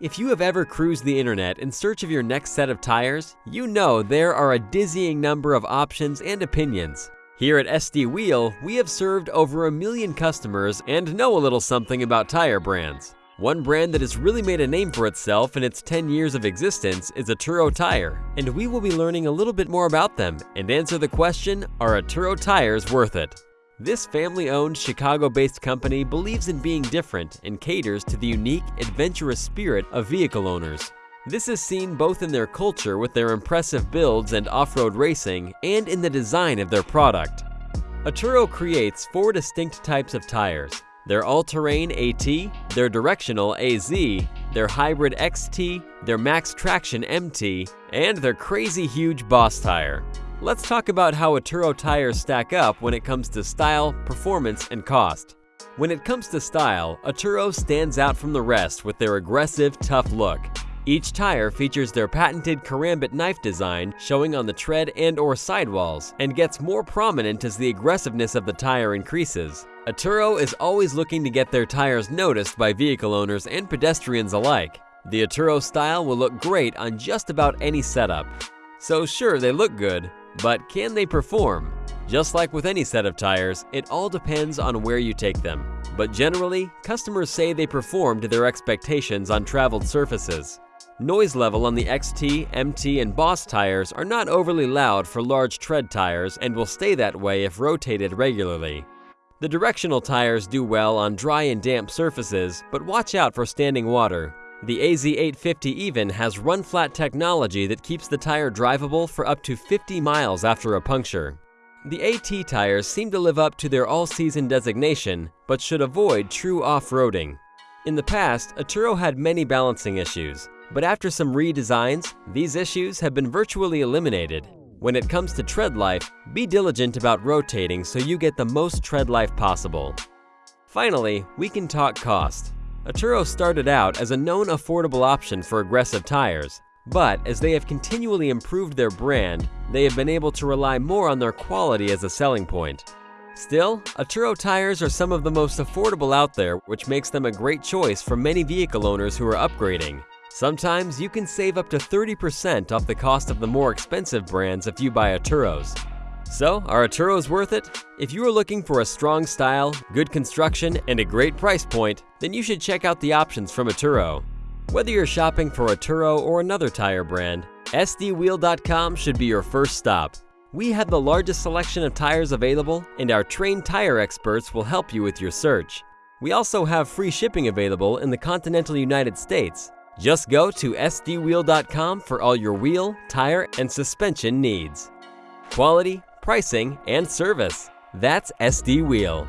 If you have ever cruised the internet in search of your next set of tires, you know there are a dizzying number of options and opinions. Here at SD Wheel, we have served over a million customers and know a little something about tire brands. One brand that has really made a name for itself in its 10 years of existence is Atturo Tire, and we will be learning a little bit more about them and answer the question, are Atturo tires worth it? This family-owned, Chicago-based company believes in being different and caters to the unique, adventurous spirit of vehicle owners. This is seen both in their culture with their impressive builds and off-road racing and in the design of their product. Atturo creates four distinct types of tires, their all-terrain AT, their directional AZ, their hybrid XT, their max traction MT, and their crazy huge boss tire. Let's talk about how Atturo tires stack up when it comes to style, performance, and cost. When it comes to style, Atturo stands out from the rest with their aggressive, tough look. Each tire features their patented karambit knife design showing on the tread and or sidewalls and gets more prominent as the aggressiveness of the tire increases. Atturo is always looking to get their tires noticed by vehicle owners and pedestrians alike. The Atturo style will look great on just about any setup. So sure, they look good, but can they perform? Just like with any set of tires, it all depends on where you take them. But generally, customers say they perform to their expectations on traveled surfaces. Noise level on the XT, MT, and Boss tires are not overly loud for large tread tires and will stay that way if rotated regularly. The directional tires do well on dry and damp surfaces, but watch out for standing water. The AZ850 even has run-flat technology that keeps the tire drivable for up to 50 miles after a puncture. The AT tires seem to live up to their all-season designation, but should avoid true off-roading. In the past, Atturo had many balancing issues, but after some redesigns, these issues have been virtually eliminated. When it comes to tread life, be diligent about rotating so you get the most tread life possible. Finally, we can talk cost. Atturo started out as a known affordable option for aggressive tires, but as they have continually improved their brand, they have been able to rely more on their quality as a selling point. Still, Atturo tires are some of the most affordable out there, which makes them a great choice for many vehicle owners who are upgrading. Sometimes you can save up to 30% off the cost of the more expensive brands if you buy Atturos. So, are Atturos worth it? If you are looking for a strong style, good construction, and a great price point, then you should check out the options from Atturo. Whether you're shopping for Atturo or another tire brand, SDWheel.com should be your first stop. We have the largest selection of tires available, and our trained tire experts will help you with your search. We also have free shipping available in the continental United States. Just go to SDWheel.com for all your wheel, tire, and suspension needs. Quality, pricing, and service. That's SD Wheel.